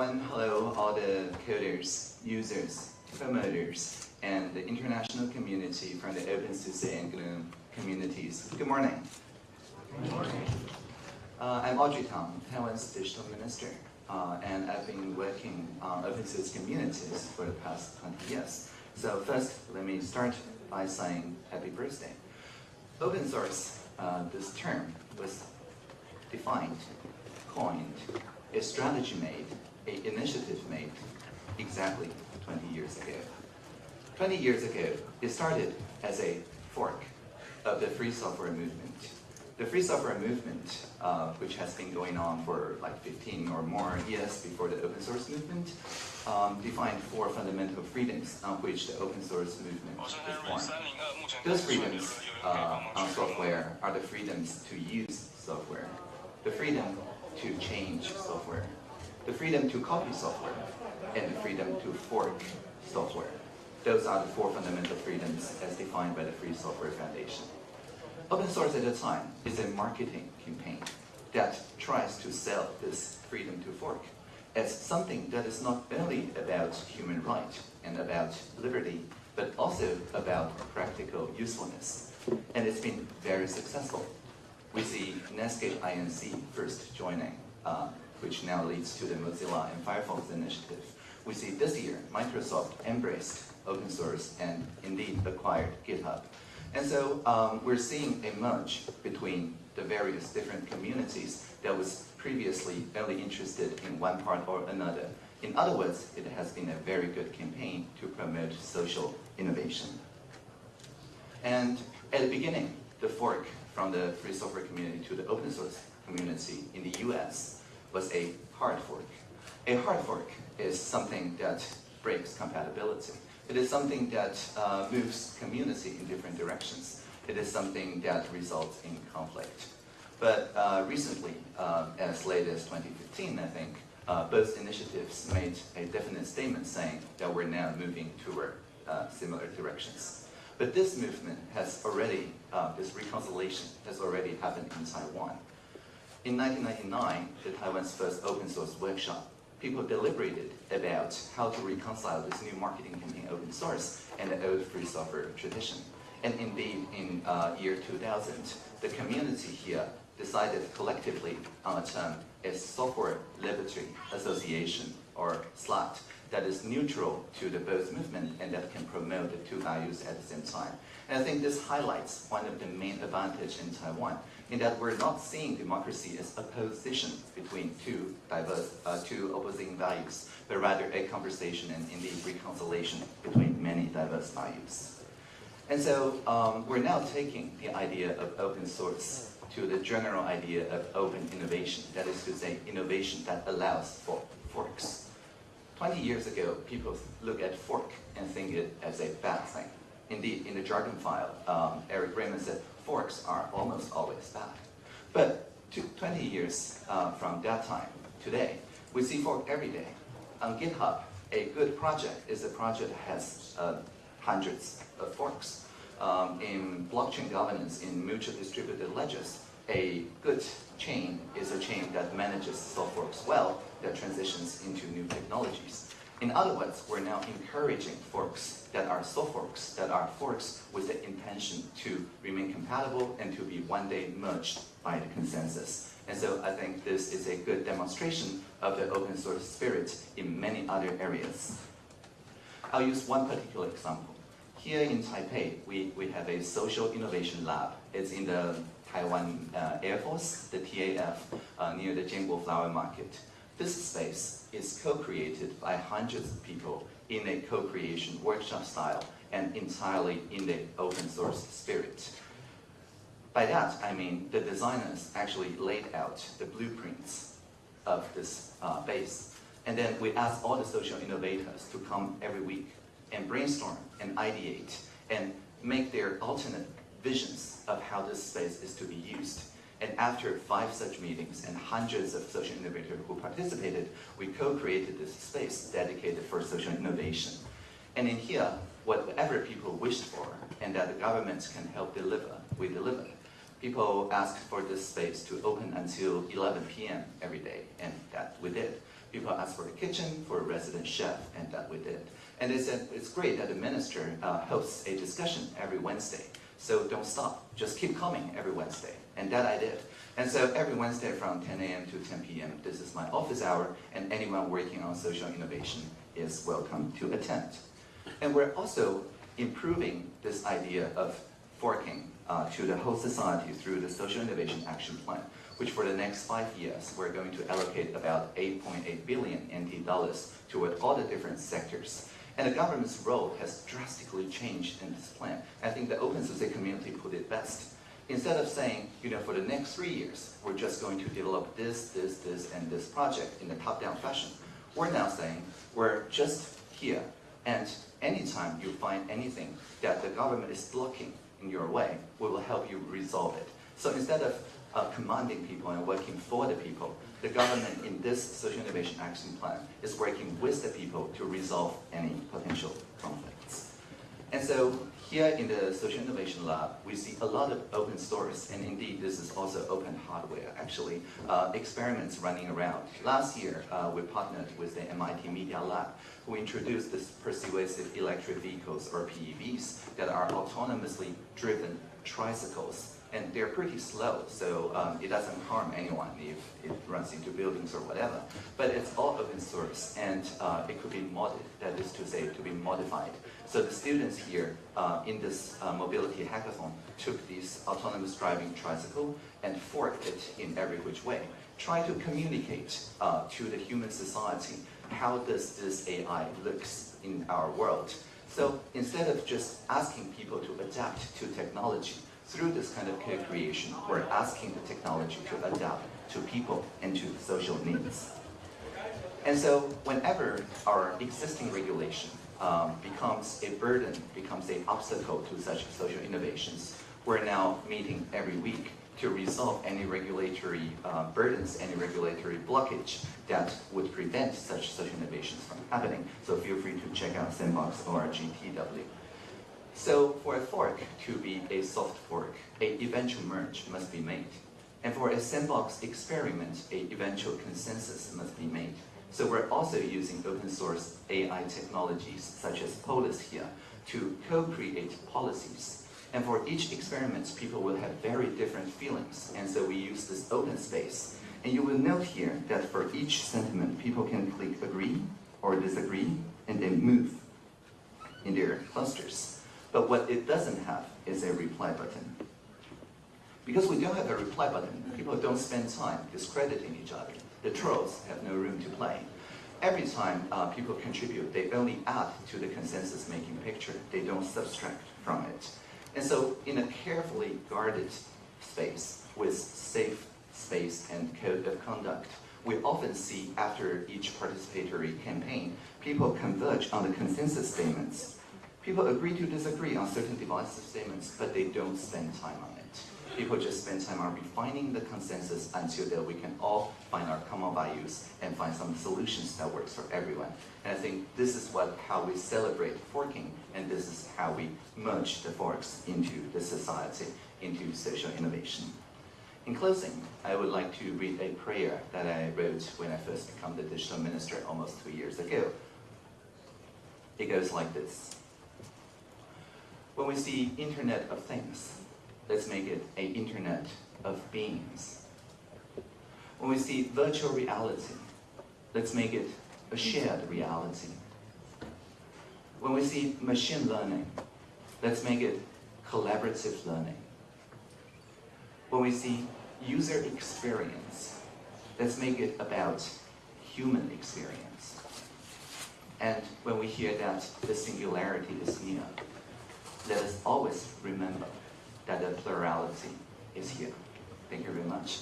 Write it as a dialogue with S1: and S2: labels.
S1: everyone. Hello, all the coders, users, promoters, and the international community from the OpenSUSE and GNOME communities. Good morning. Good morning. Uh, I'm Audrey Tang, Taiwan's digital minister, uh, and I've been working on OpenSUSE communities for the past 20 years. So first, let me start by saying happy birthday. Open source, uh, this term was defined, coined, a strategy made, a initiative made exactly 20 years ago. 20 years ago, it started as a fork of the free software movement. The free software movement, uh, which has been going on for like 15 or more years before the open source movement, um, defined four fundamental freedoms on which the open source movement is born. Those freedoms uh, on software are the freedoms to use software, the freedom to change software, the freedom to copy software, and the freedom to fork software. Those are the four fundamental freedoms as defined by the Free Software Foundation. Open source at the time is a marketing campaign that tries to sell this freedom to fork as something that is not only about human rights and about liberty, but also about practical usefulness. And it's been very successful. We see Netscape INC first joining, uh, which now leads to the Mozilla and Firefox initiative. We see this year, Microsoft embraced open source and indeed acquired GitHub. And so um, we're seeing a merge between the various different communities that was previously only interested in one part or another. In other words, it has been a very good campaign to promote social innovation. And at the beginning, the fork from the free software community to the open source community in the US was a hard fork. A hard fork is something that breaks compatibility. It is something that uh, moves community in different directions. It is something that results in conflict. But uh, recently, uh, as late as 2015, I think, uh, both initiatives made a definite statement saying that we're now moving toward uh, similar directions. But this movement has already, uh, this reconciliation has already happened in Taiwan. In 1999, the Taiwan's first open source workshop, people deliberated about how to reconcile this new marketing campaign open source and the old free software tradition. And indeed, in uh, year 2000, the community here decided collectively on a term as Software Liberty Association, or SLAT, that is neutral to the both movement and that can promote the two values at the same time. And I think this highlights one of the main advantages in Taiwan, in that we're not seeing democracy as a position between two diverse, uh, two opposing values, but rather a conversation and indeed reconciliation between many diverse values. And so um, we're now taking the idea of open source to the general idea of open innovation, that is to say, innovation that allows for forks. 20 years ago, people look at fork and think it as a bad thing. Indeed, in the jargon file, um, Eric Raymond said forks are almost always bad. But 20 years uh, from that time, today, we see fork every day. On GitHub, a good project is a project that has uh, hundreds of forks. Um, in blockchain governance, in mutual distributed ledgers, a good chain is a chain that manages soft forks well, that transitions into new technologies. In other words, we're now encouraging forks that are soft forks, that are forks with the intention to remain compatible and to be one day merged by the consensus. And so I think this is a good demonstration of the open source spirit in many other areas. I'll use one particular example. Here in Taipei, we, we have a social innovation lab. It's in the Taiwan uh, Air Force, the TAF, uh, near the Jianguo Flower Market. This space is co-created by hundreds of people in a co-creation workshop style and entirely in the open source spirit. By that, I mean the designers actually laid out the blueprints of this uh, base. And then we asked all the social innovators to come every week and brainstorm and ideate and make their alternate visions of how this space is to be used. And after five such meetings and hundreds of social innovators who participated, we co-created this space dedicated for social innovation. And in here, whatever people wished for and that the government can help deliver, we deliver. People asked for this space to open until 11 p.m. every day, and that we did. People asked for a kitchen, for a resident chef, and that we did. And they said, it's great that the minister uh, hosts a discussion every Wednesday. So don't stop, just keep coming every Wednesday. And that I did. And so every Wednesday from 10 a.m. to 10 p.m., this is my office hour, and anyone working on social innovation is welcome to attend. And we're also improving this idea of forking uh, to the whole society through the Social Innovation Action Plan, which for the next five years, we're going to allocate about 8.8 billion NT dollars toward all the different sectors. And the government's role has drastically changed in this plan. I think the open society community put it best. Instead of saying, you know, for the next three years, we're just going to develop this, this, this, and this project in a top-down fashion, we're now saying, we're just here, and anytime you find anything that the government is blocking in your way, we will help you resolve it. So instead of uh, commanding people and working for the people, the government in this Social Innovation Action Plan is working with the people to resolve any potential conflicts. And so here in the Social Innovation Lab, we see a lot of open source, and indeed this is also open hardware, actually, uh, experiments running around. Last year, uh, we partnered with the MIT Media Lab, who introduced this persuasive electric vehicles, or PEVs, that are autonomously driven tricycles and they're pretty slow, so um, it doesn't harm anyone if it runs into buildings or whatever. But it's all open source, and uh, it could be modded, that is to say, to be modified. So the students here uh, in this uh, mobility hackathon took this autonomous driving tricycle and forked it in every which way. Try to communicate uh, to the human society how does this AI looks in our world. So instead of just asking people to adapt to technology, through this kind of co-creation, we're asking the technology to adapt to people and to social needs. And so whenever our existing regulation um, becomes a burden, becomes an obstacle to such social innovations, we're now meeting every week to resolve any regulatory uh, burdens, any regulatory blockage that would prevent such social innovations from happening. So feel free to check out Sandbox or GTW. So for a fork to be a soft fork, a eventual merge must be made. And for a sandbox experiment, a eventual consensus must be made. So we're also using open source AI technologies such as Polis here to co-create policies. And for each experiment, people will have very different feelings. And so we use this open space. And you will note here that for each sentiment, people can click agree or disagree and then move in their clusters. But what it doesn't have is a reply button. Because we don't have a reply button, people don't spend time discrediting each other. The trolls have no room to play. Every time uh, people contribute, they only add to the consensus-making picture. They don't subtract from it. And so in a carefully guarded space with safe space and code of conduct, we often see after each participatory campaign, people converge on the consensus statements People agree to disagree on certain divisive statements, but they don't spend time on it. People just spend time on refining the consensus until that we can all find our common values and find some solutions that works for everyone. And I think this is what how we celebrate forking, and this is how we merge the forks into the society, into social innovation. In closing, I would like to read a prayer that I wrote when I first became the digital minister almost two years ago. It goes like this. When we see Internet of Things, let's make it a Internet of Beings. When we see virtual reality, let's make it a shared reality. When we see machine learning, let's make it collaborative learning. When we see user experience, let's make it about human experience. And when we hear that the singularity is near, let us always remember that the plurality is here. Thank you very much.